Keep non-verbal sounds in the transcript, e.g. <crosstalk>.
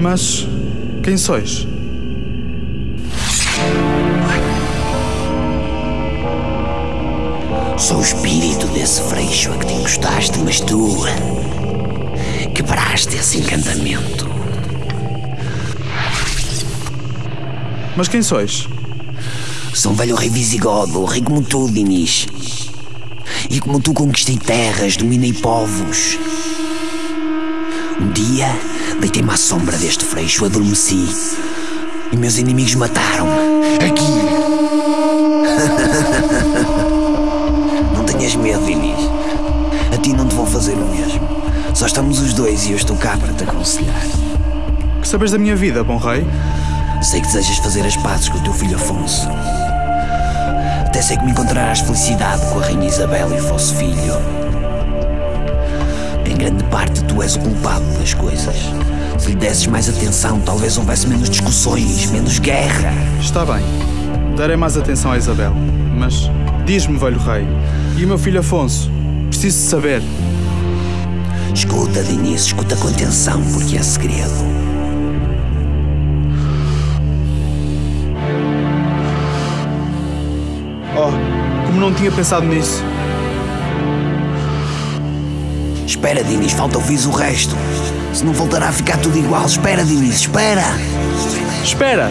Mas quem sois? Sou o espírito desse freixo a que te encostaste, mas tu quebraste esse encantamento. Mas quem sois? Sou um velho rei visigodo, rei como tu, Dinis. E como tu conquistei terras, dominei povos. Um dia deitei-me à sombra deste freixo, adormeci. E meus inimigos mataram-me. Aqui. <laughs> não tenhas medo, Dinis. A ti não te vou fazer o mesmo. Só estamos os dois e eu estou cá para te aconselhar. Que sabes da minha vida, bom rei? Sei que desejas fazer as pazes com o teu filho Afonso. Até sei que me encontrarás felicidade com a Rainha Isabel e o vosso filho. Grande parte, tu és o culpado das coisas. Se lhe desses mais atenção, talvez houvesse menos discussões, menos guerra. Está bem. Darei mais atenção a Isabel. Mas diz-me, velho rei, e o meu filho Afonso? Preciso saber. Escuta, Diniz, escuta com atenção, porque é segredo. Oh, como não tinha pensado nisso. Espera, Diniz, falta ouvir o resto. Se não voltará a ficar tudo igual, espera, Diniz, espera! Espera!